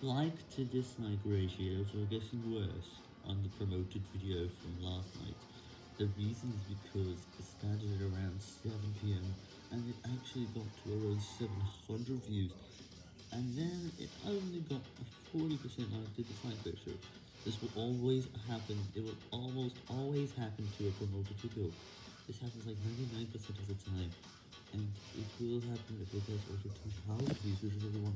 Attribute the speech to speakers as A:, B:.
A: Like to dislike ratios are getting worse on the promoted video from last night. The reason is because it started at around 7pm and it actually got to around 700 views and then it only got a 40% like to dislike ratio. This will always happen, it will almost always happen to a promoted video. This happens like 99% of the time and it will happen if it gets over 2000 views which is what